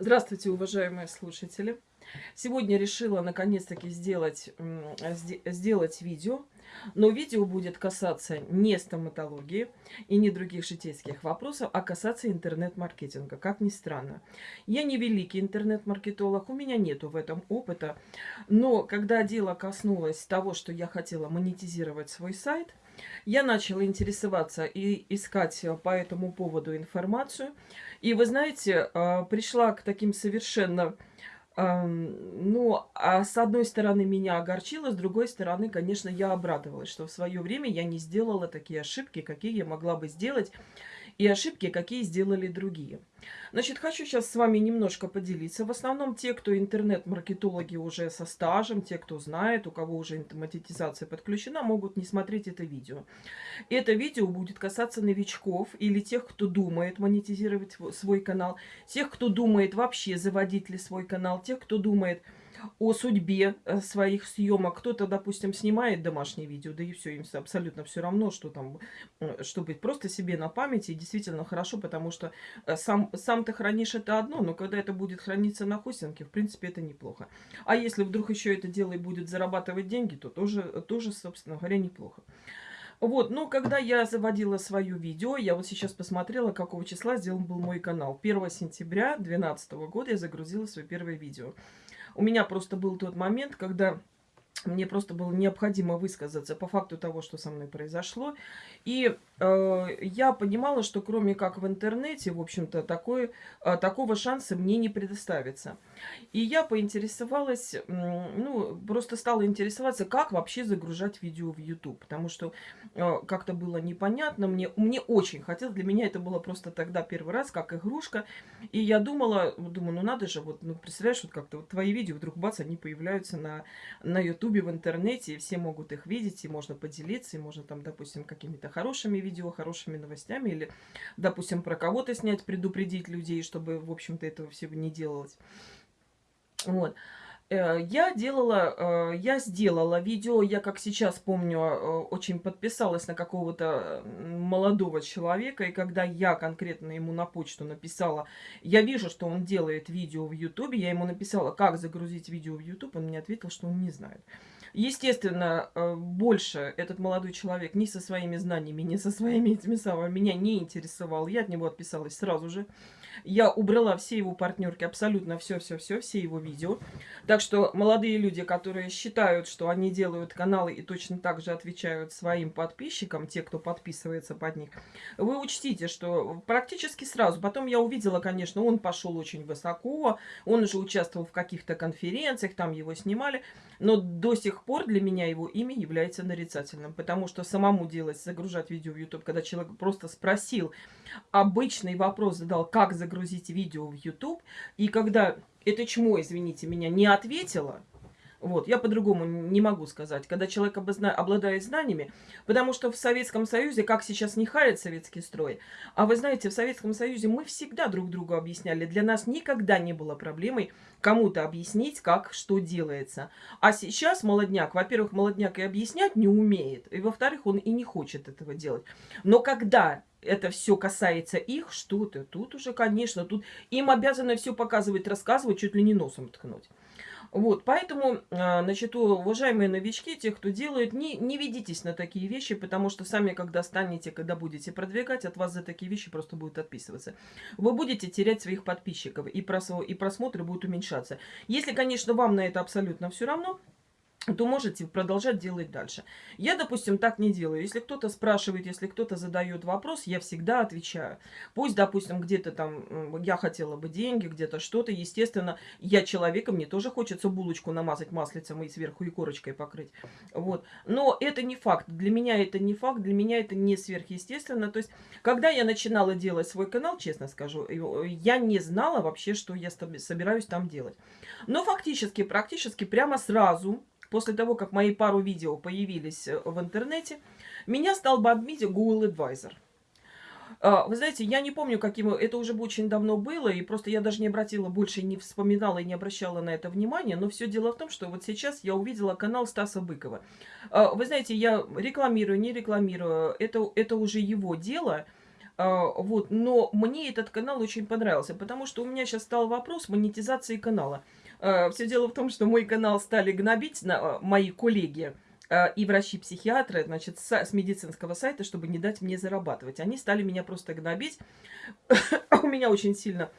Здравствуйте, уважаемые слушатели! Сегодня решила наконец-таки сделать, сделать видео, но видео будет касаться не стоматологии и не других житейских вопросов, а касаться интернет-маркетинга, как ни странно. Я не великий интернет-маркетолог, у меня нету в этом опыта, но когда дело коснулось того, что я хотела монетизировать свой сайт, я начала интересоваться и искать по этому поводу информацию. И вы знаете, а, пришла к таким совершенно... Ну, а с одной стороны меня огорчило, с другой стороны, конечно, я обрадовалась, что в свое время я не сделала такие ошибки, какие я могла бы сделать и ошибки, какие сделали другие. Значит, хочу сейчас с вами немножко поделиться. В основном те, кто интернет-маркетологи уже со стажем, те, кто знает, у кого уже монетизация подключена, могут не смотреть это видео. Это видео будет касаться новичков или тех, кто думает монетизировать свой канал, тех, кто думает вообще заводить ли свой канал, тех, кто думает о судьбе э, своих съемок. Кто-то, допустим, снимает домашнее видео, да и все, им абсолютно все равно, что там, э, чтобы просто себе на памяти, и действительно хорошо, потому что э, сам, сам ты хранишь это одно, но когда это будет храниться на хостинге, в принципе, это неплохо. А если вдруг еще это дело и будет зарабатывать деньги, то тоже, тоже собственно говоря, неплохо. Вот, но когда я заводила свое видео, я вот сейчас посмотрела, какого числа сделан был мой канал. 1 сентября 2012 года я загрузила свое первое видео. У меня просто был тот момент, когда мне просто было необходимо высказаться по факту того, что со мной произошло. И э, я понимала, что кроме как в интернете, в общем-то, такой, э, такого шанса мне не предоставится. И я поинтересовалась, ну, просто стала интересоваться, как вообще загружать видео в YouTube. Потому что э, как-то было непонятно, мне, мне очень хотелось, для меня это было просто тогда первый раз, как игрушка. И я думала, думаю, ну надо же, вот, ну, представляешь, вот как-то вот твои видео вдруг бац, они появляются на, на YouTube в интернете, и все могут их видеть, и можно поделиться, и можно там, допустим, какими-то хорошими видео, хорошими новостями, или, допустим, про кого-то снять, предупредить людей, чтобы, в общем-то, этого всего не делалось. Вот. Э, я делала, э, я сделала видео, я, как сейчас помню, э, очень подписалась на какого-то молодого человека, и когда я конкретно ему на почту написала, я вижу, что он делает видео в Ютубе, я ему написала, как загрузить видео в Ютуб, он мне ответил, что он не знает. Естественно, больше этот молодой человек ни со своими знаниями, ни со своими этими самыми меня не интересовал. Я от него отписалась сразу же. Я убрала все его партнерки, абсолютно все-все-все, все его видео. Так что молодые люди, которые считают, что они делают каналы и точно так же отвечают своим подписчикам, те, кто подписывается под них, вы учтите, что практически сразу, потом я увидела, конечно, он пошел очень высоко, он уже участвовал в каких-то конференциях, там его снимали, но до сих пор для меня его имя является нарицательным, потому что самому делать, загружать видео в YouTube, когда человек просто спросил, обычный вопрос задал, как загрузить видео в YouTube, и когда это чмо, извините меня, не ответила, вот, я по-другому не могу сказать. Когда человек обозна... обладает знаниями, потому что в Советском Союзе, как сейчас не харит советский строй, а вы знаете, в Советском Союзе мы всегда друг другу объясняли. Для нас никогда не было проблемой кому-то объяснить, как, что делается. А сейчас молодняк, во-первых, молодняк и объяснять не умеет, и во-вторых, он и не хочет этого делать. Но когда это все касается их, что-то, тут уже, конечно, тут им обязаны все показывать, рассказывать, чуть ли не носом ткнуть. Вот, поэтому, а, значит, уважаемые новички, те, кто делает, не, не ведитесь на такие вещи, потому что сами, когда станете, когда будете продвигать, от вас за такие вещи просто будут отписываться. Вы будете терять своих подписчиков, и, прос, и просмотры будут уменьшаться. Если, конечно, вам на это абсолютно все равно, то можете продолжать делать дальше. Я, допустим, так не делаю. Если кто-то спрашивает, если кто-то задает вопрос, я всегда отвечаю. Пусть, допустим, где-то там я хотела бы деньги, где-то что-то. Естественно, я человеком, мне тоже хочется булочку намазать маслицем и сверху и корочкой покрыть. Вот. Но это не факт. Для меня это не факт, для меня это не сверхъестественно. То есть, когда я начинала делать свой канал, честно скажу, я не знала вообще, что я собираюсь там делать. Но фактически, практически прямо сразу после того, как мои пару видео появились э, в интернете, меня стал бомбить Google Advisor. А, вы знаете, я не помню, каким... Это уже очень давно было, и просто я даже не обратила, больше не вспоминала и не обращала на это внимания. Но все дело в том, что вот сейчас я увидела канал Стаса Быкова. А, вы знаете, я рекламирую, не рекламирую, это, это уже его дело. А, вот, но мне этот канал очень понравился, потому что у меня сейчас стал вопрос монетизации канала. А, Все дело в том, что мой канал стали гнобить на, а, мои коллеги и врачи-психиатры, значит, с, с медицинского сайта, чтобы не дать мне зарабатывать. Они стали меня просто гнобить. у меня очень сильно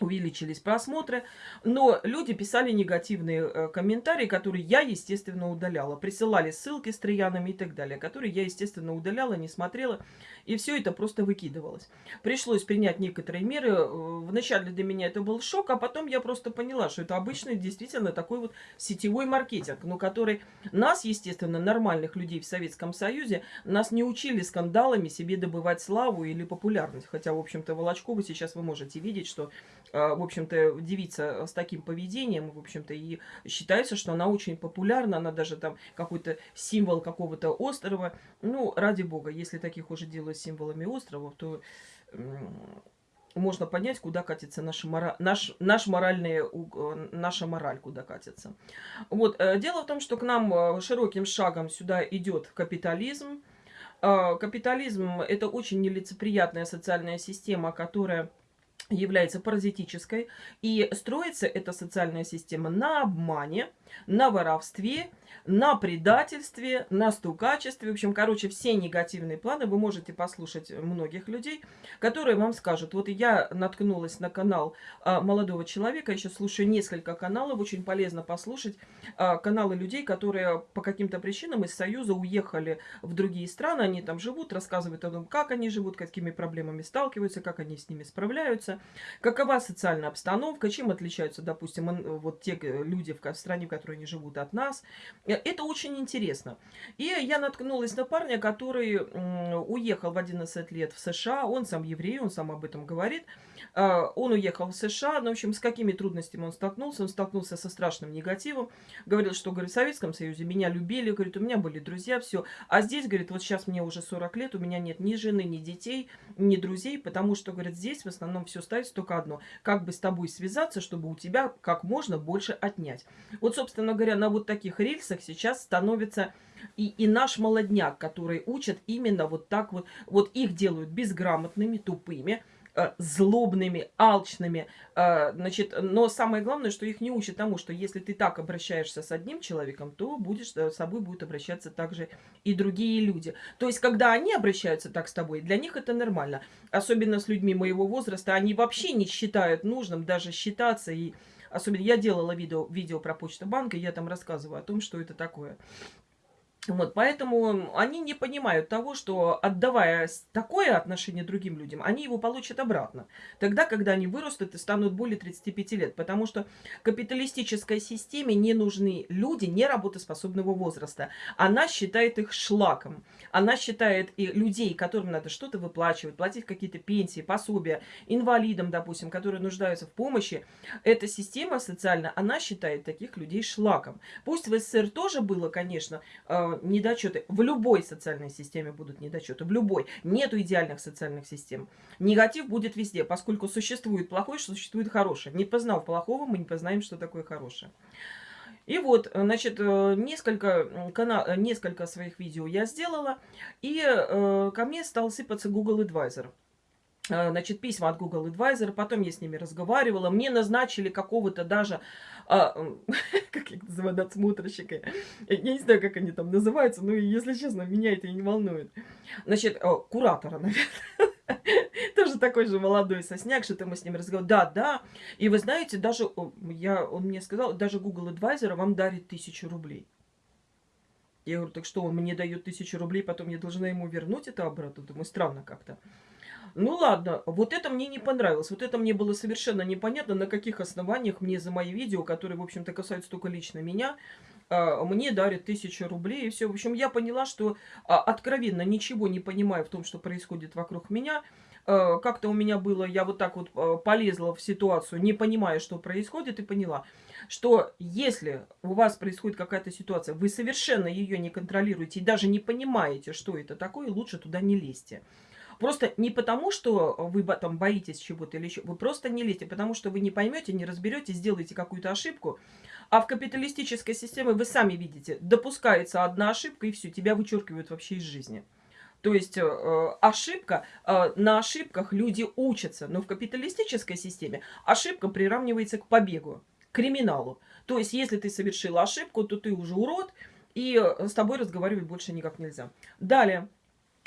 увеличились просмотры, но люди писали негативные э, комментарии, которые я, естественно, удаляла. Присылали ссылки с троянами и так далее, которые я, естественно, удаляла, не смотрела, и все это просто выкидывалось. Пришлось принять некоторые меры. Э, вначале для меня это был шок, а потом я просто поняла, что это обычный, действительно, такой вот сетевой маркетинг, но который нас, естественно, нормальных людей в Советском Союзе, нас не учили скандалами себе добывать славу или популярность. Хотя, в общем-то, Волочкову сейчас вы можете видеть, что а, в общем-то, девица с таким поведением, в общем-то, и считается, что она очень популярна, она даже там какой-то символ какого-то острова. Ну, ради бога, если таких уже делают символами островов, то можно понять, куда катится наша, наш, наш моральный, наша мораль, куда катится. Вот. Э, дело в том, что к нам э, широким шагом сюда идет капитализм. Капитализм – это очень нелицеприятная социальная система, которая является паразитической. И строится эта социальная система на обмане, на воровстве на предательстве, на стукачестве. В общем, короче, все негативные планы вы можете послушать многих людей, которые вам скажут. Вот я наткнулась на канал а, молодого человека, еще слушаю несколько каналов, очень полезно послушать а, каналы людей, которые по каким-то причинам из Союза уехали в другие страны, они там живут, рассказывают о том, как они живут, какими проблемами сталкиваются, как они с ними справляются, какова социальная обстановка, чем отличаются, допустим, вот те люди в стране, в которой они живут от нас. Э, это очень интересно. И я наткнулась на парня, который уехал в 11 лет в США. Он сам еврей, он сам об этом говорит. А, он уехал в США. Ну, в общем, с какими трудностями он столкнулся? Он столкнулся со страшным негативом. Говорил, что, говорит, в Советском Союзе меня любили. Говорит, у меня были друзья, все. А здесь, говорит, вот сейчас мне уже 40 лет, у меня нет ни жены, ни детей, ни друзей, потому что, говорит, здесь в основном все ставится только одно. Как бы с тобой связаться, чтобы у тебя как можно больше отнять. Вот, собственно говоря, на вот таких рельсах сейчас становится и, и наш молодняк, который учат именно вот так вот. Вот их делают безграмотными, тупыми, злобными, алчными. Э, значит, но самое главное, что их не учат тому, что если ты так обращаешься с одним человеком, то будешь э, с собой будут обращаться также и другие люди. То есть, когда они обращаются так с тобой, для них это нормально. Особенно с людьми моего возраста, они вообще не считают нужным даже считаться и Особенно я делала видео, видео про почту банка, я там рассказываю о том, что это такое. Вот, поэтому они не понимают того, что отдавая такое отношение другим людям, они его получат обратно. Тогда, когда они вырастут и станут более 35 лет. Потому что капиталистической системе не нужны люди неработоспособного возраста. Она считает их шлаком. Она считает и людей, которым надо что-то выплачивать, платить какие-то пенсии, пособия, инвалидам, допустим, которые нуждаются в помощи. Эта система социальная, она считает таких людей шлаком. Пусть в СССР тоже было, конечно, э, недочеты. В любой социальной системе будут недочеты. В любой. Нету идеальных социальных систем. Негатив будет везде, поскольку существует плохое, существует хорошее. Не познав плохого, мы не познаем, что такое хорошее. И вот, значит, э, несколько, канал, несколько своих видео я сделала, и э, ко мне стал сыпаться Google Advisor. Э, значит, письма от Google Advisor, потом я с ними разговаривала, мне назначили какого-то даже, а, как их называют, надсмотрщика, я не знаю, как они там называются, но, если честно, меня это не волнует. Значит, о, куратора, наверное. Тоже такой же молодой сосняк, что-то мы с ним разговаривали. Да, да. И вы знаете, даже, я, он мне сказал, даже Google Advisor вам дарит тысячу рублей. Я говорю, так что, он мне дает тысячу рублей, потом я должна ему вернуть это обратно? Думаю, странно как-то. Ну ладно, вот это мне не понравилось. Вот это мне было совершенно непонятно, на каких основаниях мне за мои видео, которые, в общем-то, касаются только лично меня, а, мне дарят тысячу рублей и все. В общем, я поняла, что а, откровенно ничего не понимаю в том, что происходит вокруг меня. А, как-то у меня было, я вот так вот полезла в ситуацию, не понимая, что происходит, и поняла, что если у вас происходит какая-то ситуация, вы совершенно ее не контролируете и даже не понимаете, что это такое, лучше туда не лезьте. Просто не потому, что вы там боитесь чего-то или еще, вы просто не лезьте, потому что вы не поймете, не разберете, сделаете какую-то ошибку. А в капиталистической системе вы сами видите, допускается одна ошибка и все, тебя вычеркивают вообще из жизни. То есть э, ошибка, э, на ошибках люди учатся. Но в капиталистической системе ошибка приравнивается к побегу, к криминалу. То есть если ты совершил ошибку, то ты уже урод, и э, с тобой разговаривать больше никак нельзя. Далее.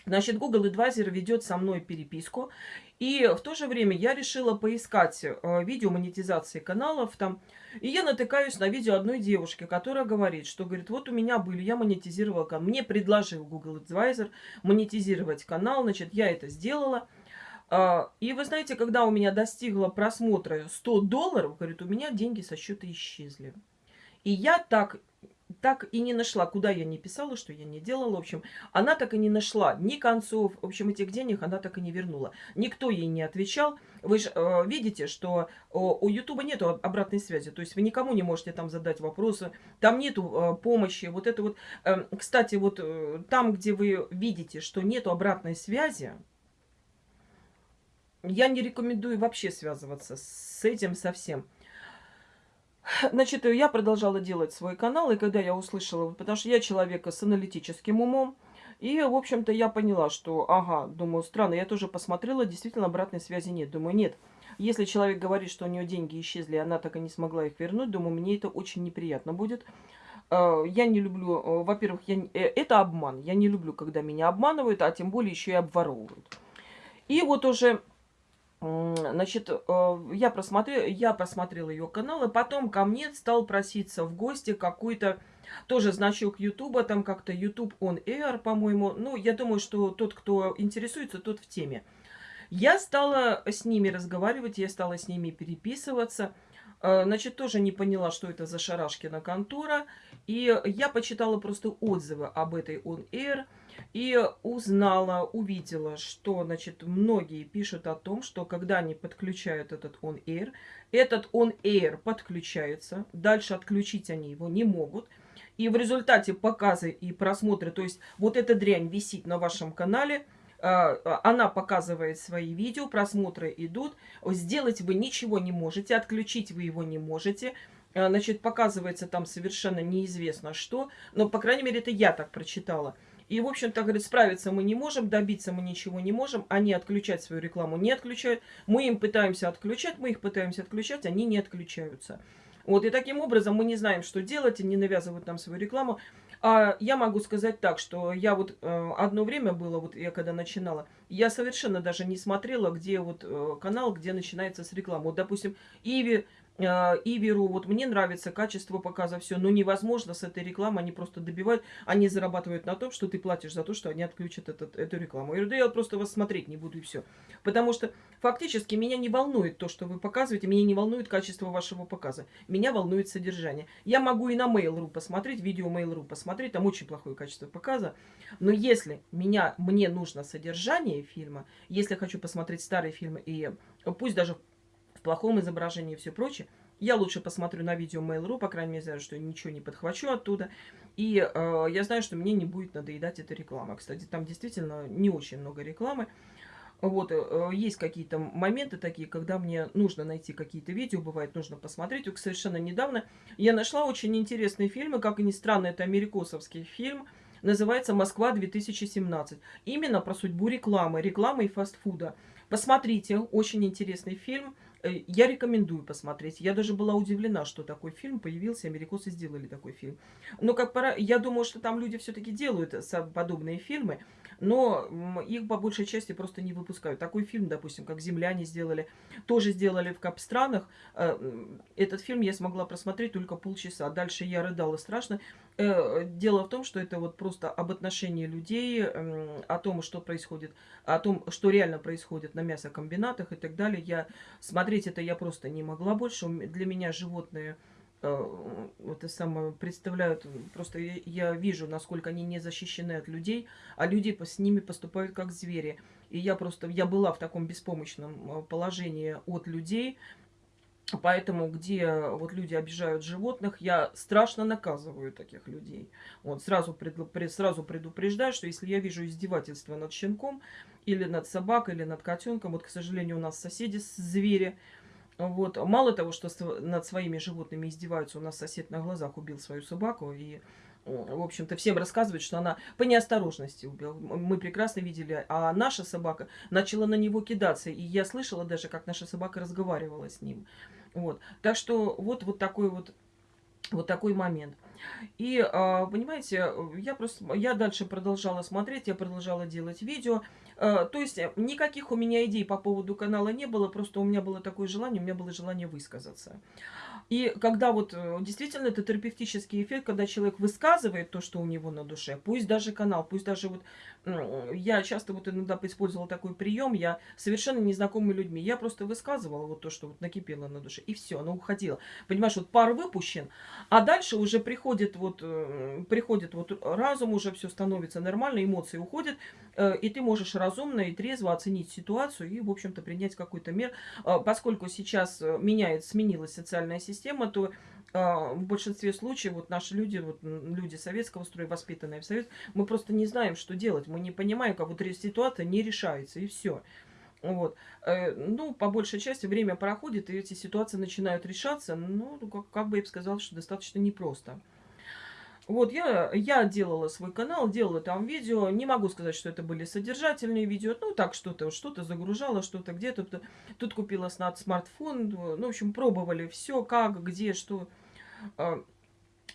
Значит, Google Advisor ведет со мной переписку. И в то же время я решила поискать э, видео монетизации каналов там. И я натыкаюсь на видео одной девушки, которая говорит, что, говорит, вот у меня были, я монетизировала канал. Мне предложил Google Advisor монетизировать канал, значит, я это сделала. А, и вы знаете, когда у меня достигло просмотра 100 долларов, говорит, у меня деньги со счета исчезли. И я так так и не нашла, куда я не писала, что я не делала. В общем, она так и не нашла ни концов. В общем, этих денег она так и не вернула. Никто ей не отвечал. Вы же э, видите, что э, у Ютуба нету обратной связи. То есть вы никому не можете там задать вопросы. Там нету э, помощи. Вот это вот... Э, кстати, вот э, там, где вы видите, что нету обратной связи, я не рекомендую вообще связываться с этим совсем. Значит, я продолжала делать свой канал, и когда я услышала, потому что я человека с аналитическим умом, и, в общем-то, я поняла, что, ага, думаю, странно, я тоже посмотрела, действительно, обратной связи нет. Думаю, нет, если человек говорит, что у нее деньги исчезли, она так и не смогла их вернуть, думаю, мне это очень неприятно будет. Э, я не люблю, э, во-первых, я, э, это обман. Я не люблю, когда меня обманывают, а тем более еще и обворовывают. И вот уже Значит, э, я, просмотрела, я просмотрела ее канал, и потом ко мне стал проситься в гости какой-то тоже значок Ютуба, там как-то YouTube on Air, по-моему. Ну, я думаю, что тот, кто интересуется, тот в теме. Я стала с ними разговаривать, я стала с ними переписываться. Э, значит, тоже не поняла, что это за Шарашкина контора. И я почитала просто отзывы об этой On Air. И узнала, увидела, что, значит, многие пишут о том, что когда они подключают этот On Air, этот On Air подключается, дальше отключить они его не могут. И в результате показы и просмотры, то есть вот эта дрянь висит на вашем канале, а, а, она показывает свои видео, просмотры идут, сделать вы ничего не можете, отключить вы его не можете, а, значит, показывается там совершенно неизвестно что, но, по крайней мере, это я так прочитала. И, в общем-то, говорит, справиться мы не можем, добиться мы ничего не можем. Они отключать свою рекламу не отключают. Мы им пытаемся отключать, мы их пытаемся отключать, они не отключаются. Вот, и таким образом мы не знаем, что делать, они навязывают нам свою рекламу. А я могу сказать так, что я вот э, одно время было, вот я когда начинала, я совершенно даже не смотрела, где вот э, канал, где начинается с рекламы. Вот, допустим, Иви Э, Иверу, вот мне нравится качество показа, все, но невозможно с этой рекламой, они просто добивают, они зарабатывают на том, что ты платишь за то, что они отключат этот, эту рекламу. Я говорю, да я просто вас смотреть не буду и все. Потому что фактически меня не волнует то, что вы показываете, меня не волнует качество вашего показа, меня волнует содержание. Я могу и на Mail.ru посмотреть, видео Mail.ru посмотреть, там очень плохое качество показа, но если меня, мне нужно содержание фильма, если хочу посмотреть старые фильмы и пусть даже плохом изображении и все прочее. Я лучше посмотрю на видео Mail.ru, по крайней мере, знаю, что ничего не подхвачу оттуда. И э, я знаю, что мне не будет надоедать эта реклама. Кстати, там действительно не очень много рекламы. Вот, э, есть какие-то моменты такие, когда мне нужно найти какие-то видео, бывает, нужно посмотреть. Вот совершенно недавно я нашла очень интересный фильм, и, как ни странно, это америкосовский фильм, называется «Москва-2017». Именно про судьбу рекламы, рекламы и фастфуда. Посмотрите, очень интересный фильм. Э, я рекомендую посмотреть. Я даже была удивлена, что такой фильм появился, америкосы сделали такой фильм. Но как пора, я думаю, что там люди все-таки делают подобные фильмы, но их по большей части просто не выпускают. Такой фильм, допустим, как «Земляне» сделали, тоже сделали в кап-странах. Э, этот фильм я смогла просмотреть только полчаса. Дальше я рыдала страшно. Э, дело в том, что это вот просто об отношении людей, о том, что происходит, о том, что реально происходит на мясокомбинатах и так далее. Я смотреть это я просто не могла больше. Для меня животные это самое представляют, просто я, вижу, насколько они не защищены от людей, а люди с ними поступают как звери. И я просто, я была в таком беспомощном э, положении от людей, Поэтому, где вот люди обижают животных, я страшно наказываю таких людей. Вот, сразу, пред, сразу предупреждаю, что если я вижу издевательство над щенком, или над собакой, или над котенком, вот, к сожалению, у нас соседи звери, вот, мало того, что над своими животными издеваются, у нас сосед на глазах убил свою собаку, и в общем-то, всем рассказывает, что она по неосторожности убила. Мы прекрасно видели. А наша собака начала на него кидаться. И я слышала даже, как наша собака разговаривала с ним. Вот. Так что вот, вот такой вот вот такой момент. И, а, понимаете, я просто, я дальше продолжала смотреть, я продолжала делать видео. А, то есть никаких у меня идей по поводу канала не было, просто у меня было такое желание, у меня было желание высказаться. И когда вот э, действительно это терапевтический эффект, когда человек высказывает то, что у него на душе, пусть даже канал, пусть даже вот я часто вот иногда использовала такой прием, я совершенно незнакомыми людьми, я просто высказывала вот то, что вот накипело на душе, и все, оно уходило. Понимаешь, вот пар выпущен, а дальше уже приходит вот, э, приходит вот разум, уже все становится нормально, эмоции уходят, э, и ты можешь разумно и трезво оценить ситуацию и, в общем-то, принять какой-то мер. Поскольку сейчас меняет, сменилась социальная система, то в большинстве случаев вот наши люди, вот люди советского строя, воспитанные в Совет, мы просто не знаем, что делать. Мы не понимаем, как вот ситуация не решается, и все. Вот. Э, ну, по большей части время проходит, и эти ситуации начинают решаться. Ну, как, как бы я бы сказала, что достаточно непросто. Вот, я, я делала свой канал, делала там видео. Не могу сказать, что это были содержательные видео. Ну, так, что-то что-то загружала, что-то где-то. Тут купила смартфон. Ну, в общем, пробовали все, как, где, что. А,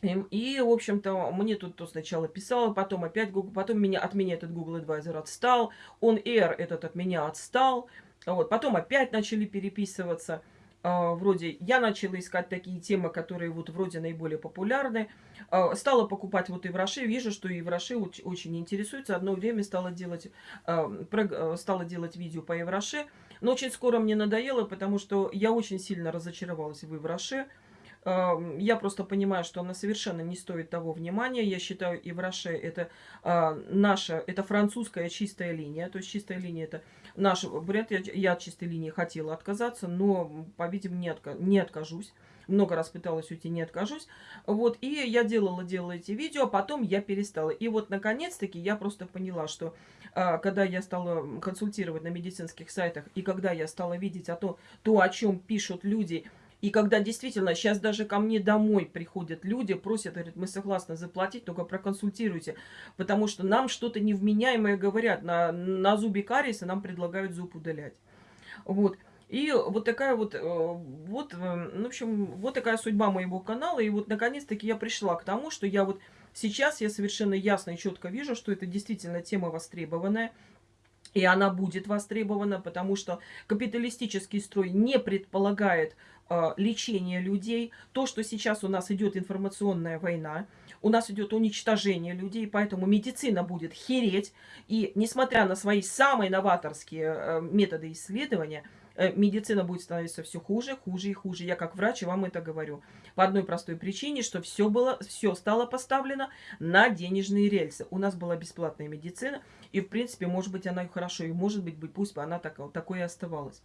и, в общем-то, мне тут то сначала писала, потом опять Google, потом меня, от меня этот Google Advisor отстал, он Air этот от меня отстал, вот, потом опять начали переписываться. А, вроде я начала искать такие темы, которые вот вроде наиболее популярны. А, стала покупать вот и в Роше, вижу, что и в Роше очень интересуется. Одно время стала делать, а, стала делать видео по Евроше, но очень скоро мне надоело, потому что я очень сильно разочаровалась в Евроше. Я просто понимаю, что она совершенно не стоит того внимания. Я считаю, Ивраше это наша, это французская чистая линия. То есть чистая линия это наш бренд. Я, я от чистой линии хотела отказаться, но, по-видимому, не, отка не откажусь. Много раз пыталась уйти, не откажусь. Вот, и я делала, делала эти видео, а потом я перестала. И вот, наконец-таки, я просто поняла, что а, когда я стала консультировать на медицинских сайтах, и когда я стала видеть о том, то, о чем пишут люди, и когда действительно, сейчас даже ко мне домой приходят люди, просят, говорят, мы согласны заплатить, только проконсультируйте, потому что нам что-то невменяемое говорят, на, на зубе кариеса нам предлагают зуб удалять. Вот. И вот такая вот, э, вот, э, в общем, вот такая судьба моего канала. И вот, наконец-таки, я пришла к тому, что я вот сейчас я совершенно ясно и четко вижу, что это действительно тема востребованная. И она будет востребована, потому что капиталистический строй не предполагает лечение людей. То, что сейчас у нас идет информационная война, у нас идет уничтожение людей, поэтому медицина будет хереть. И несмотря на свои самые новаторские э, методы исследования, э, медицина будет становиться все хуже, хуже и хуже. Я как врач вам это говорю. По одной простой причине, что все, было, все стало поставлено на денежные рельсы. У нас была бесплатная медицина, и в принципе, может быть, она и хорошо, и может быть, пусть бы она так, такой и оставалась.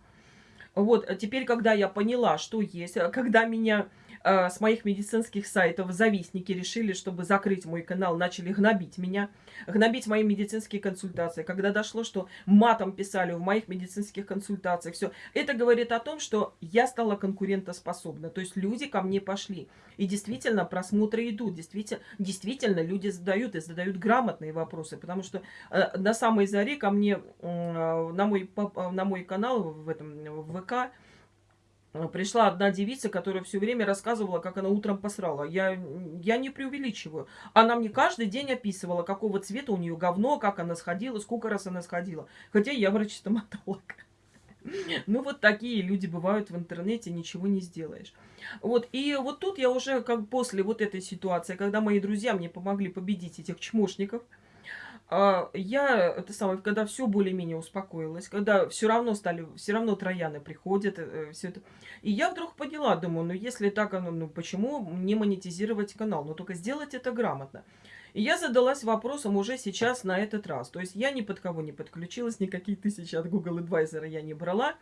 Вот, а теперь, когда я поняла, что есть, а когда меня э, с моих медицинских сайтов завистники решили, чтобы закрыть мой канал, начали гнобить меня, гнобить мои медицинские консультации, когда дошло, что матом писали в моих медицинских консультациях, все, это говорит о том, что я стала конкурентоспособна, то есть люди ко мне пошли, и действительно просмотры идут, действительно, действительно люди задают, и задают грамотные вопросы, потому что э, на самой заре ко мне, э, на, мой, на мой канал в этом, в ВК э, пришла одна девица, которая все время рассказывала, как она утром посрала. Я, я не преувеличиваю. Она мне каждый день описывала, какого цвета у нее говно, как она сходила, сколько раз она сходила. Хотя я врач-стоматолог. Ну, вот такие люди бывают в интернете, ничего не сделаешь. Вот, и вот тут я уже, как после вот этой ситуации, когда мои друзья мне помогли победить этих чмошников, я, это самое, когда все более-менее успокоилось, когда все равно стали, все равно трояны приходят, э, все это. И я вдруг поняла, думаю, ну если так, ну почему не монетизировать канал? Ну только сделать это грамотно. И я задалась вопросом уже сейчас на этот раз. То есть я ни под кого не подключилась, никакие тысячи от Google Advisor я не брала.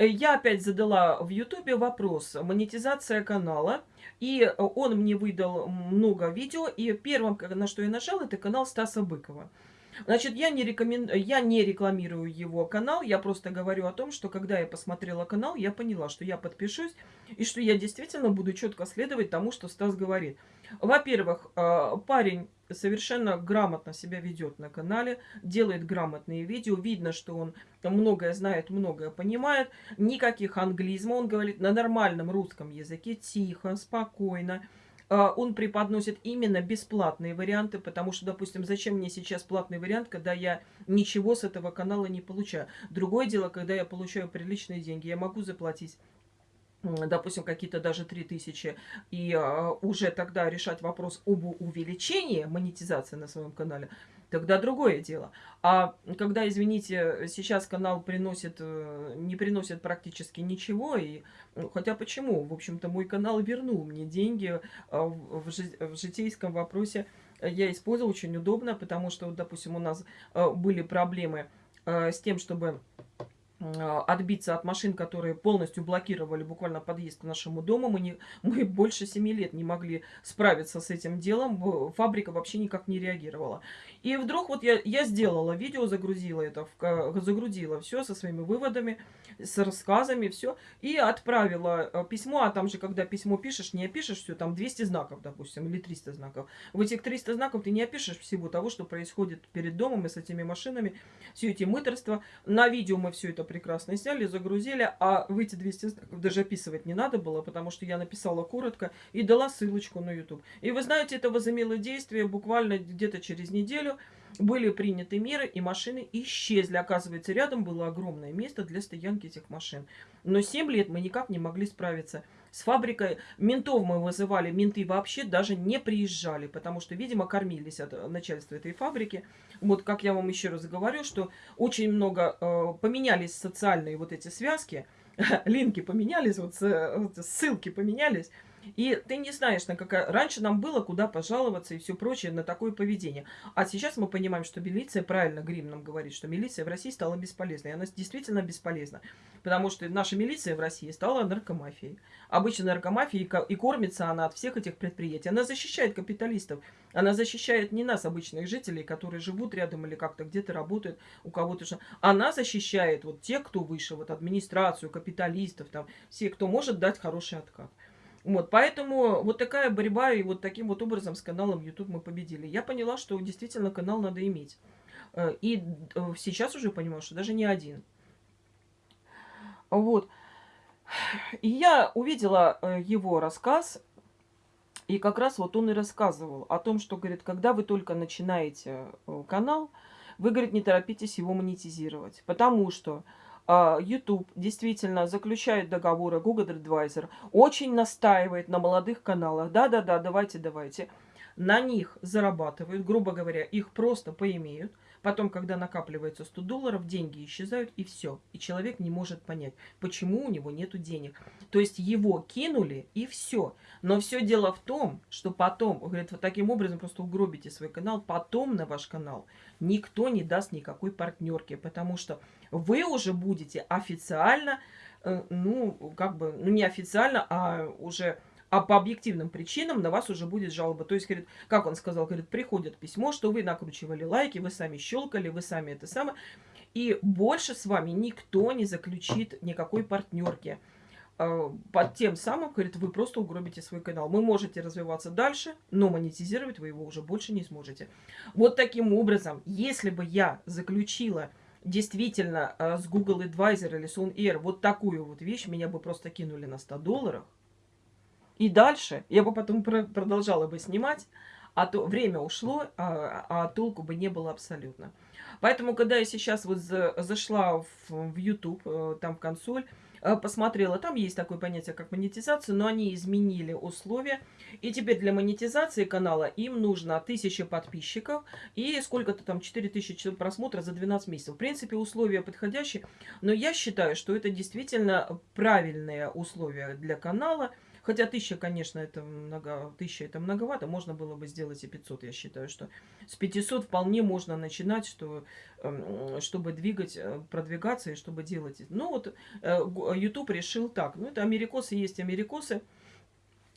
Э, я опять задала в Ютубе вопрос монетизация канала. И он мне выдал много видео. И первым, на что я нажала, это канал Стаса Быкова. Значит, я не, рекомен... я не рекламирую его канал, я просто говорю о том, что когда я посмотрела канал, я поняла, что я подпишусь, и что я действительно буду четко следовать тому, что Стас говорит. Во-первых, а, парень совершенно грамотно себя ведет на канале, делает грамотные видео, видно, что он многое знает, многое понимает, никаких англизмов, он говорит на нормальном русском языке, тихо, спокойно, а, он преподносит именно бесплатные варианты, потому что, допустим, зачем мне сейчас платный вариант, когда я ничего с этого канала не получаю. Другое дело, когда я получаю приличные деньги, я могу заплатить допустим, какие-то даже 3000, и а, уже тогда решать вопрос об увеличении монетизации на своем канале, тогда другое дело. А когда, извините, сейчас канал приносит, э, не приносит практически ничего, и ну, хотя почему? В общем-то, мой канал вернул мне деньги а, в, жи в житейском вопросе. Я использовал очень удобно, потому что, допустим, у нас э, были проблемы э, с тем, чтобы отбиться от машин, которые полностью блокировали буквально подъезд к нашему дому. Мы, не, мы больше 7 лет не могли справиться с этим делом. Фабрика вообще никак не реагировала. И вдруг вот я, я сделала видео, загрузила это, в, загрузила все со своими выводами, с рассказами, все. И отправила э, письмо, а там же, когда письмо пишешь, не опишешь все, там 200 знаков, допустим, или 300 знаков. В этих 300 знаков ты не опишешь всего того, что происходит перед домом и с этими машинами, все эти мыторства. На видео мы все это прекрасно сняли, загрузили, а в эти 200 знаков даже описывать не надо было, потому что я написала коротко и дала ссылочку на YouTube. И вы знаете, это возымело действие буквально где-то через неделю были приняты меры, и машины исчезли. Оказывается, рядом было огромное место для стоянки этих машин. Но 7 лет мы никак не могли справиться с фабрикой. Ментов мы вызывали, менты вообще даже не приезжали, потому что, видимо, кормились от начальства этой фабрики. Вот как я вам еще раз говорю, что очень много э, поменялись социальные вот эти связки, линки поменялись, вот, вот ссылки поменялись. И ты не знаешь, на какая... Раньше нам было куда пожаловаться и все прочее на такое поведение. А сейчас мы понимаем, что милиция, правильно Грим нам говорит, что милиция в России стала бесполезной. И она действительно бесполезна. Потому что наша милиция в России стала наркомафией. Обычно наркомафия и кормится она от всех этих предприятий. Она защищает капиталистов. Она защищает не нас, обычных жителей, которые живут рядом или как-то где-то работают, у кого-то. Она защищает вот тех, кто выше, вот администрацию, капиталистов, там, все, кто может дать хороший откат. Вот, поэтому вот такая борьба, и вот таким вот образом с каналом YouTube мы победили. Я поняла, что действительно канал надо иметь. Э, и э, сейчас уже понимаю, что даже не один. Вот. И я увидела э, его рассказ, и как раз вот он и рассказывал о том, что, говорит, когда вы только начинаете канал, вы, говорит, не торопитесь его монетизировать, потому что YouTube действительно заключает договоры, Google Advisor очень настаивает на молодых каналах. Да-да-да, давайте, давайте. На них зарабатывают, грубо говоря, их просто поимеют. Потом, когда накапливается 100 долларов, деньги исчезают и все. И человек не может понять, почему у него нету денег. То есть его кинули и все. Но все дело в том, что потом, говорит, вот таким образом просто угробите свой канал, потом на ваш канал никто не даст никакой партнерки, потому что вы уже будете официально, э, ну, как бы, ну, не официально, а уже а по объективным причинам на вас уже будет жалоба. То есть, говорит, как он сказал, говорит, приходит письмо, что вы накручивали лайки, вы сами щелкали, вы сами это самое. И больше с вами никто не заключит никакой партнерки. Э, под тем самым, говорит, вы просто угробите свой канал. Вы можете развиваться дальше, но монетизировать вы его уже больше не сможете. Вот таким образом, если бы я заключила действительно э, с Google Advisor или Sun Air вот такую вот вещь, меня бы просто кинули на 100 долларов. И дальше я бы потом продолжала бы снимать, а то время ушло, а, а толку бы не было абсолютно. Поэтому, когда я сейчас вот зашла в, в YouTube, э, там в консоль, Э, посмотрела, там есть такое понятие, как монетизация, но они изменили условия. И теперь для монетизации канала им нужно 1000 подписчиков и сколько-то там 4000 просмотров за 12 месяцев. В принципе, условия подходящие, но я считаю, что это действительно правильные условия для канала – Хотя тысяча, конечно, это много, тысяча это многовато, можно было бы сделать и 500, я считаю, что с 500 вполне можно начинать, что, эм, чтобы двигать, э, продвигаться и чтобы делать. Ну вот э, YouTube решил так, ну это америкосы есть америкосы,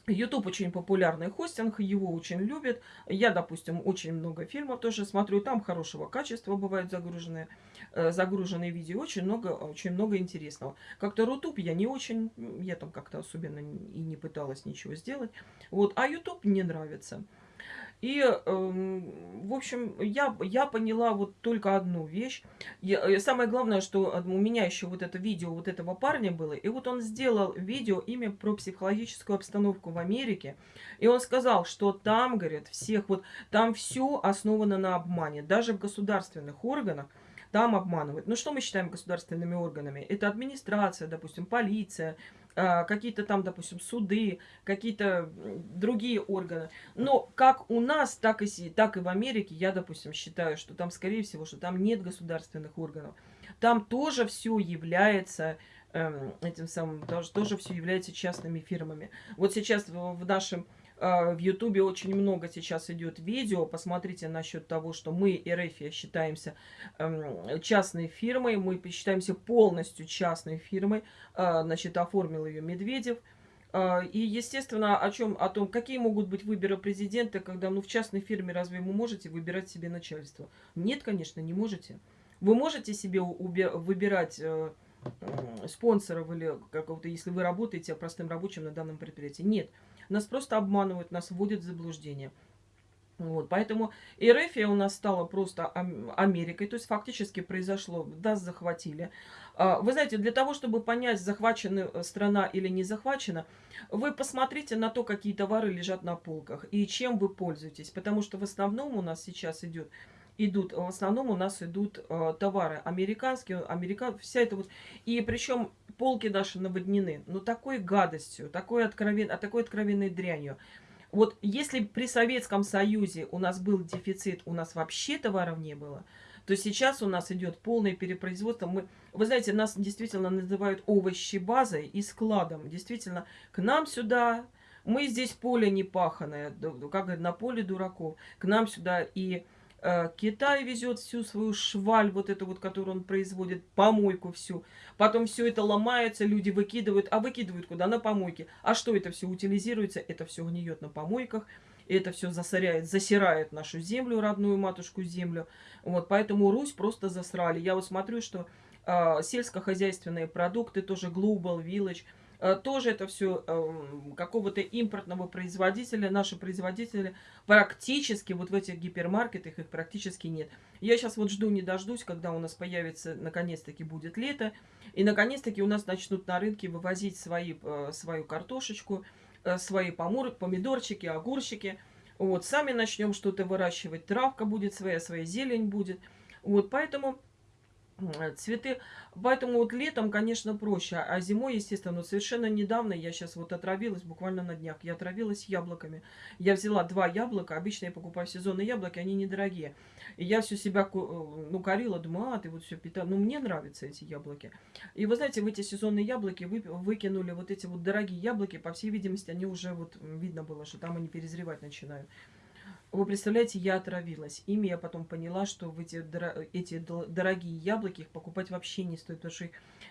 YouTube очень популярный хостинг, его очень любят. Я, допустим, очень много фильмов тоже смотрю, там хорошего качества бывают загруженные, э, загруженные видео, очень много, очень много интересного. Как-то Рутуб я не очень, я там как-то особенно и не пыталась ничего сделать. Вот, а YouTube мне нравится. И, э, в общем, я, я поняла вот только одну вещь. Я, э, самое главное, что у меня еще вот это видео вот этого парня было. И вот он сделал видео имя про психологическую обстановку в Америке. И он сказал, что там, говорят, всех вот, там все основано на обмане. Даже в государственных органах там обманывают. Ну, что мы считаем государственными органами? Это администрация, допустим, полиция, а, какие-то там, допустим, суды, какие-то другие органы. Но как у нас, так и, так и в Америке, я, допустим, считаю, что там, скорее всего, что там нет государственных органов. Там тоже все является эм, этим самым, тоже, тоже все является частными фирмами. Вот сейчас в, нашем а, в Ютубе очень много сейчас идет видео. Посмотрите насчет того, что мы, РФ, считаемся эм, частной фирмой. Мы считаемся полностью частной фирмой. А, значит, оформил ее Медведев. А, и, естественно, о чем, о том, какие могут быть выборы президента, когда, ну, в частной фирме разве вы можете выбирать себе начальство? Нет, конечно, не можете. Вы можете себе выбирать э, спонсоров или какого-то, если вы работаете простым рабочим на данном предприятии. Нет. Нас просто обманывают, нас вводят в заблуждение. Вот, поэтому Эрефия у нас стала просто Америкой, то есть фактически произошло, нас захватили. А, вы знаете, для того, чтобы понять, захвачена э, страна или не захвачена, вы посмотрите на то, какие товары лежат на полках и чем вы пользуетесь. Потому что в основном у нас сейчас идет идут, в основном у нас идут э, товары американские, америка, вся это вот, и причем полки наши наводнены, ну такой гадостью, такой, откровен, а такой откровенной дрянью. Вот если при Советском Союзе у нас был дефицит, у нас вообще товаров не было, то сейчас у нас идет полное перепроизводство. Мы, вы знаете, нас действительно называют овощи базой и складом. Действительно, к нам сюда, мы здесь поле не паханое, как на поле дураков, к нам сюда и Китай везет всю свою шваль, вот эту вот, которую он производит, помойку всю. Потом все это ломается, люди выкидывают. А выкидывают куда? На помойке. А что это все утилизируется? Это все гниет на помойках. Это все засоряет, засирает нашу землю, родную матушку землю. Вот, поэтому Русь просто засрали. Я вот смотрю, что э, сельскохозяйственные продукты, тоже Global Village – Э, тоже это все эм, какого-то импортного производителя. Наши производители практически, вот в этих гипермаркетах их практически нет. Я сейчас вот жду, не дождусь, когда у нас появится, наконец-таки будет лето. И наконец-таки у нас начнут на рынке вывозить свои, э, свою картошечку, э, свои помидорчики, огурчики. Вот, сами начнем что-то выращивать. Травка будет своя, своя зелень будет. Вот, поэтому цветы Поэтому вот летом, конечно, проще. А зимой, естественно, вот совершенно недавно я сейчас вот отравилась, буквально на днях. Я отравилась яблоками. Я взяла два яблока. Обычно я покупаю сезонные яблоки, они недорогие. И я все себя, э, ну, корила, думаю, а, ты вот все питала. Ну, мне нравятся эти яблоки. И вы знаете, в эти сезонные яблоки вы, выкинули вот эти вот дорогие яблоки. По всей видимости, они уже вот, видно было, что там они перезревать начинают. Вы представляете, я отравилась. Ими я потом поняла, что в эти, эти дорогие яблоки их покупать вообще не стоит, потому что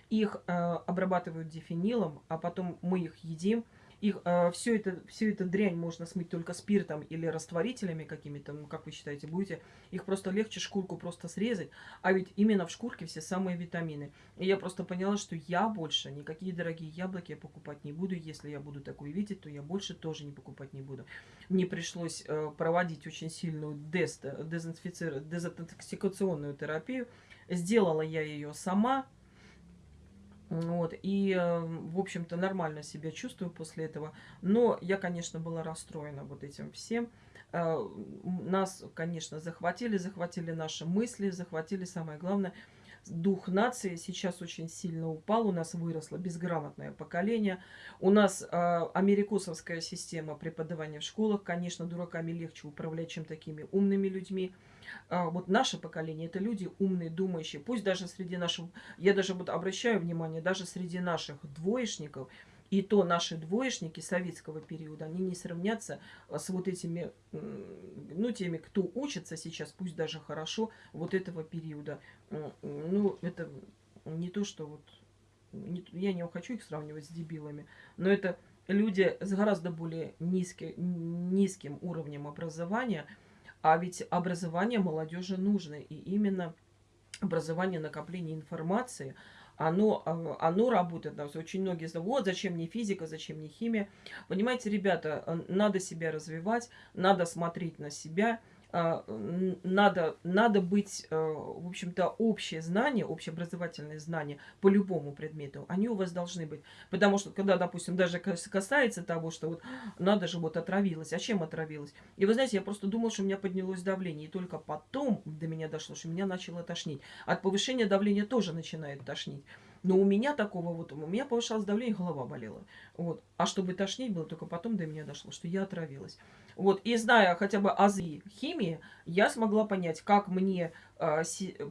их э, обрабатывают дифенилом, а потом мы их едим. Их, э, все, это, все это дрянь можно смыть только спиртом или растворителями какими-то, ну, как вы считаете, будете. Их просто легче шкурку просто срезать. А ведь именно в шкурке все самые витамины. И я просто поняла, что я больше никакие дорогие яблоки покупать не буду. Если я буду такое видеть, то я больше тоже не покупать не буду. Мне пришлось э, проводить очень сильную дест, дезинфици... дезинтоксикационную терапию. Сделала я ее сама. Вот, и, эм, в общем-то, нормально себя чувствую после этого. Но я, конечно, была расстроена вот этим всем. Э, нас, конечно, захватили, захватили наши мысли, захватили, самое главное, дух нации сейчас очень сильно упал, у нас выросло безграмотное поколение, у нас э, америкосовская система преподавания в школах, конечно, дураками легче управлять, чем такими умными людьми, а, вот наше поколение, это люди умные, думающие. Пусть даже среди наших, я даже вот обращаю внимание, даже среди наших двоечников, и то наши двоечники советского периода, они не сравнятся а, с вот этими, ну, теми, кто учится сейчас, пусть даже хорошо, вот этого периода. Ну, это не то, что вот... Я не хочу их сравнивать с дебилами, но это люди с гораздо более низкий, низким уровнем образования, а ведь образование молодежи нужно, и именно образование накопления информации, оно, а, оно работает. Очень многие знают, вот зачем мне физика, зачем мне химия. Понимаете, ребята, э, надо себя развивать, надо смотреть на себя – надо, надо быть, э, в общем-то, общее знание, общеобразовательные знания по любому предмету, они у вас должны быть. Потому что, когда, допустим, даже касается того, что вот надо же, вот отравилась, а чем отравилась? И вы знаете, я просто думала, что у меня поднялось давление, и только потом до меня дошло, что меня начало тошнить. От повышения давления тоже начинает тошнить. Но у меня такого вот, у меня повышалось давление, голова болела. Вот. А чтобы тошнить было, только потом до меня дошло, что я отравилась. Вот. И зная хотя бы азы химии, я смогла понять, как мне э,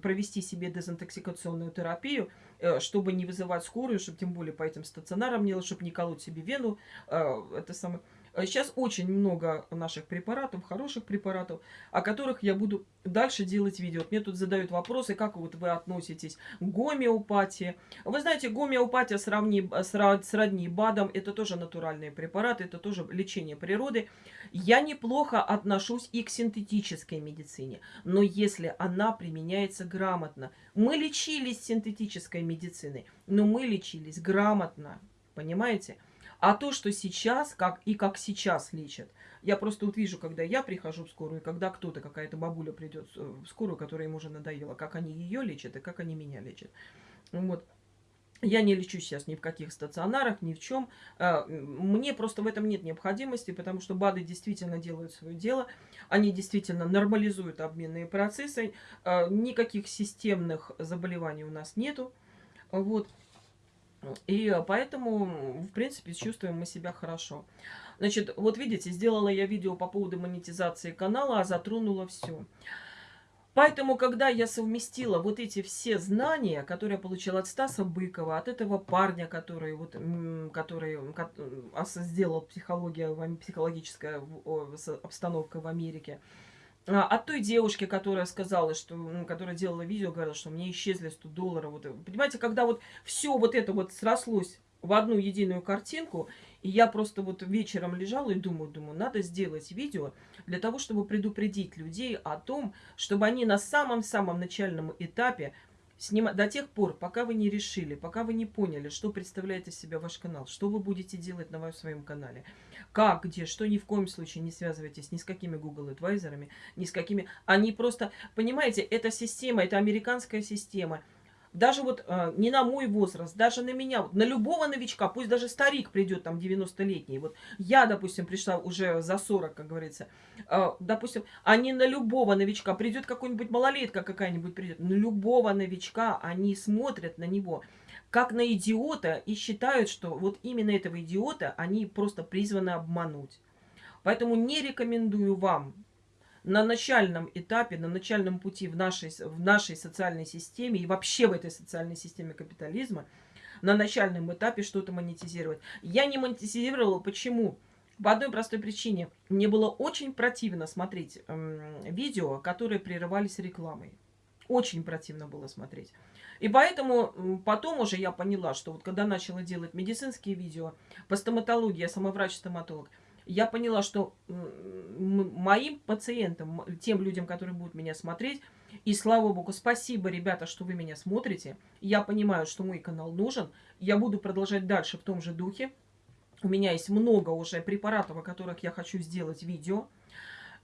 провести себе дезинтоксикационную терапию, э, чтобы не вызывать скорую, чтобы тем более по этим стационарам не чтобы не колоть себе вену. Э, это самое Сейчас э, очень много наших препаратов, хороших препаратов, о которых я буду дальше делать видео. Мне тут задают вопросы, как вот вы относитесь к гомеопатии. Вы знаете, гомеопатия сравни, сродни БАДам, это тоже натуральные препараты, это тоже лечение природы. Я неплохо отношусь и к синтетической медицине, но если она применяется грамотно. Мы лечились синтетической медициной, но мы лечились грамотно, понимаете? А то, что сейчас, как и как сейчас лечат, я просто вот вижу, когда я прихожу в скорую, когда кто-то, какая-то бабуля придет в скорую, которая им уже надоела, как они ее лечат и как они меня лечат. Вот. Я не лечу сейчас ни в каких стационарах, ни в чем. А, мне просто в этом нет необходимости, потому что БАДы действительно делают свое дело. Они действительно нормализуют обменные процессы. А, никаких системных заболеваний у нас нету. Вот. И поэтому, в принципе, чувствуем мы себя хорошо. Значит, вот видите, сделала я видео по поводу монетизации канала, а затронула все. Поэтому, когда я совместила вот эти все знания, которые я получила от Стаса Быкова, от этого парня, который, вот, который сделал психология, психологическая обстановка в Америке, от той девушки, которая сказала, что, которая делала видео, говорила, что мне исчезли 100 долларов. Вот, понимаете, когда вот все вот это вот срослось в одну единую картинку, и я просто вот вечером лежала и думаю, думаю, надо сделать видео для того, чтобы предупредить людей о том, чтобы они на самом-самом начальном этапе снимать до тех пор, пока вы не решили, пока вы не поняли, что представляет из себя ваш канал, что вы будете делать на своем канале, как, где, что ни в коем случае не связывайтесь ни с какими Google адвайзерами, ни с какими... Они просто, понимаете, эта система, это американская система – даже вот э, не на мой возраст, даже на меня, вот, на любого новичка, пусть даже старик придет, там, 90-летний, вот я, допустим, пришла уже за 40, как говорится, э, допустим, а не на любого новичка, придет какой-нибудь малолетка какая-нибудь придет, на любого новичка они смотрят на него, как на идиота и считают, что вот именно этого идиота они просто призваны обмануть. Поэтому не рекомендую вам на начальном этапе, на начальном пути в нашей, в нашей социальной системе и вообще в этой социальной системе капитализма, на начальном этапе что-то монетизировать. Я не монетизировала. Почему? По одной простой причине. Мне было очень противно смотреть эм, видео, которые прерывались рекламой. Очень противно было смотреть. И поэтому потом уже я поняла, что вот когда начала делать медицинские видео по стоматологии, я сама врач-стоматолог, я поняла, что моим пациентам, тем людям, которые будут меня смотреть, и слава богу, спасибо, ребята, что вы меня смотрите. Я понимаю, что мой канал нужен. Я буду продолжать дальше в том же духе. У меня есть много уже препаратов, о которых я хочу сделать видео.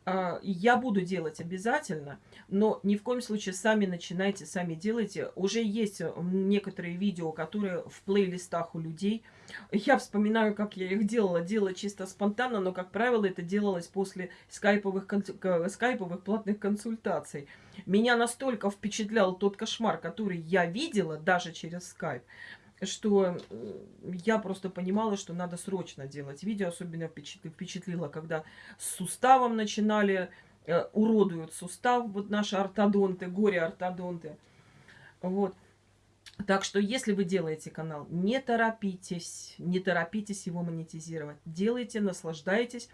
А, я буду делать обязательно, но ни в коем случае сами начинайте, сами делайте. Уже есть некоторые видео, которые в плейлистах у людей. Я вспоминаю, как я их делала. Делала чисто спонтанно, но, как правило, это делалось после скайповых, скайповых платных консультаций. Меня настолько впечатлял тот кошмар, который я видела даже через скайп, что я просто понимала, что надо срочно делать видео. Особенно впечатлило, когда с суставом начинали, э, уродуют сустав, вот наши ортодонты, горе-ортодонты. Вот. Так что, если вы делаете канал, не торопитесь, не торопитесь его монетизировать. Делайте, наслаждайтесь.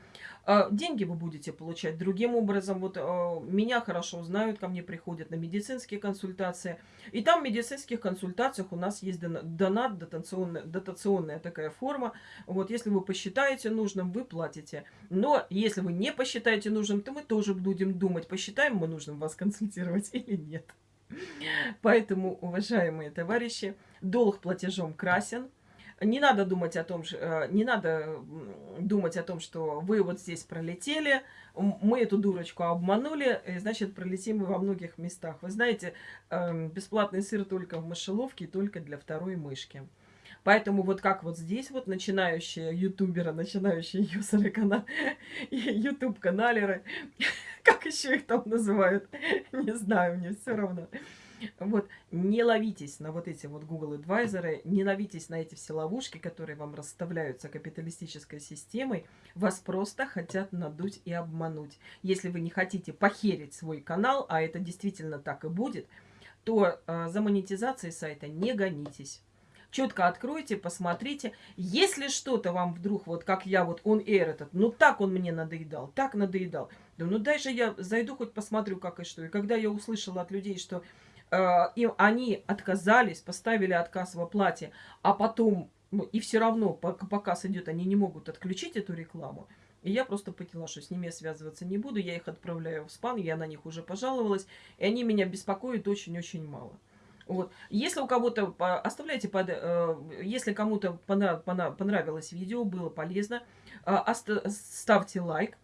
А, деньги вы будете получать другим образом. Вот а, меня хорошо знают, ко мне приходят на медицинские консультации. И там в медицинских консультациях у нас есть донат, дотационная, дотационная такая форма. Вот, если вы посчитаете нужным, вы платите. Но если вы не посчитаете нужным, то мы тоже будем думать, посчитаем мы нужным вас консультировать или нет. Поэтому, уважаемые товарищи, долг платежом красен. Не надо думать о том, э, не надо думать о том, что вы вот здесь пролетели, мы эту дурочку обманули, и, значит, пролетим мы во многих местах. Вы знаете, эм, бесплатный сыр только в мышеловке, только для второй мышки. Поэтому вот как вот здесь вот начинающие ютуберы, начинающие юзеры, канал, ютуб-каналеры, как еще их там называют, не знаю, мне все равно. Вот, не ловитесь на вот эти вот Google Advisor, не ловитесь на эти все ловушки, которые вам расставляются капиталистической системой. Вас просто хотят надуть и обмануть. Если вы не хотите похерить свой канал, а это действительно так и будет, то э, за монетизацией сайта не гонитесь четко откройте, посмотрите. Если что-то вам вдруг, вот как я, вот он air этот, ну так он мне надоедал, так надоедал. Да ну дальше я зайду хоть посмотрю, как и что. И когда я услышала от людей, что э, им, они отказались, поставили отказ в оплате, а потом, ну, и все равно, пока показ идет, они не могут отключить эту рекламу, и я просто поняла, что с ними я связываться не буду. Я их отправляю в спан, я на них уже пожаловалась. И они меня беспокоят очень-очень мало. Вот. Если у кого-то, оставляйте под, э, если кому-то понравилось видео, было полезно, э, ставьте лайк.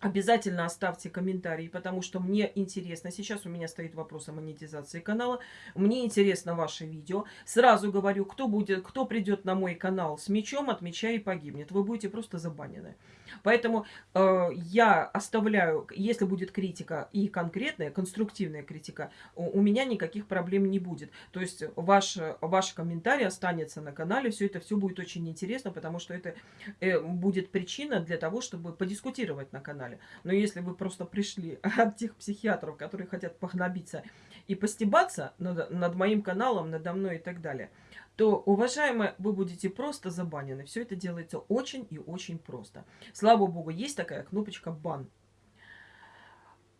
Обязательно оставьте комментарии, потому что мне интересно. Сейчас у меня стоит вопрос о монетизации канала. Мне интересно ваше видео. Сразу говорю, кто будет, кто придет на мой канал с мечом, от меча и погибнет. Вы будете просто забанены. Поэтому э, я оставляю, если будет критика и конкретная, конструктивная критика, у, у меня никаких проблем не будет. То есть ваш, ваш комментарий останется на канале, все это все будет очень интересно, потому что это э, будет причина для того, чтобы подискутировать на канале. Но если вы просто пришли от тех психиатров, которые хотят погнобиться и постебаться над, над моим каналом, надо мной и так далее, то, уважаемые, вы будете просто забанены. Все это делается очень и очень просто. Слава богу, есть такая кнопочка «Бан».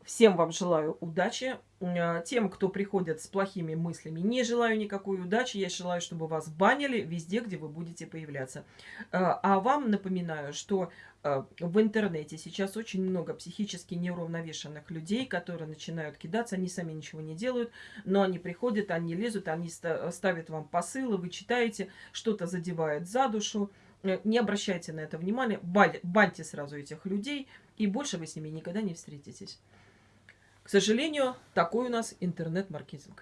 Всем вам желаю удачи. Э, тем, кто приходит с плохими мыслями, не желаю никакой удачи. Я желаю, чтобы вас банили везде, где вы будете появляться. Э, а вам напоминаю, что э, в интернете сейчас очень много психически неуравновешенных людей, которые начинают кидаться. Они сами ничего не делают, но они приходят, они лезут, они ставят вам посылы, вы читаете, что-то задевает за душу. Не обращайте на это внимания, баньте сразу этих людей, и больше вы с ними никогда не встретитесь. К сожалению, такой у нас интернет-маркетинг.